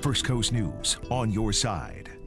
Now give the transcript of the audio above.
First Coast News on your side.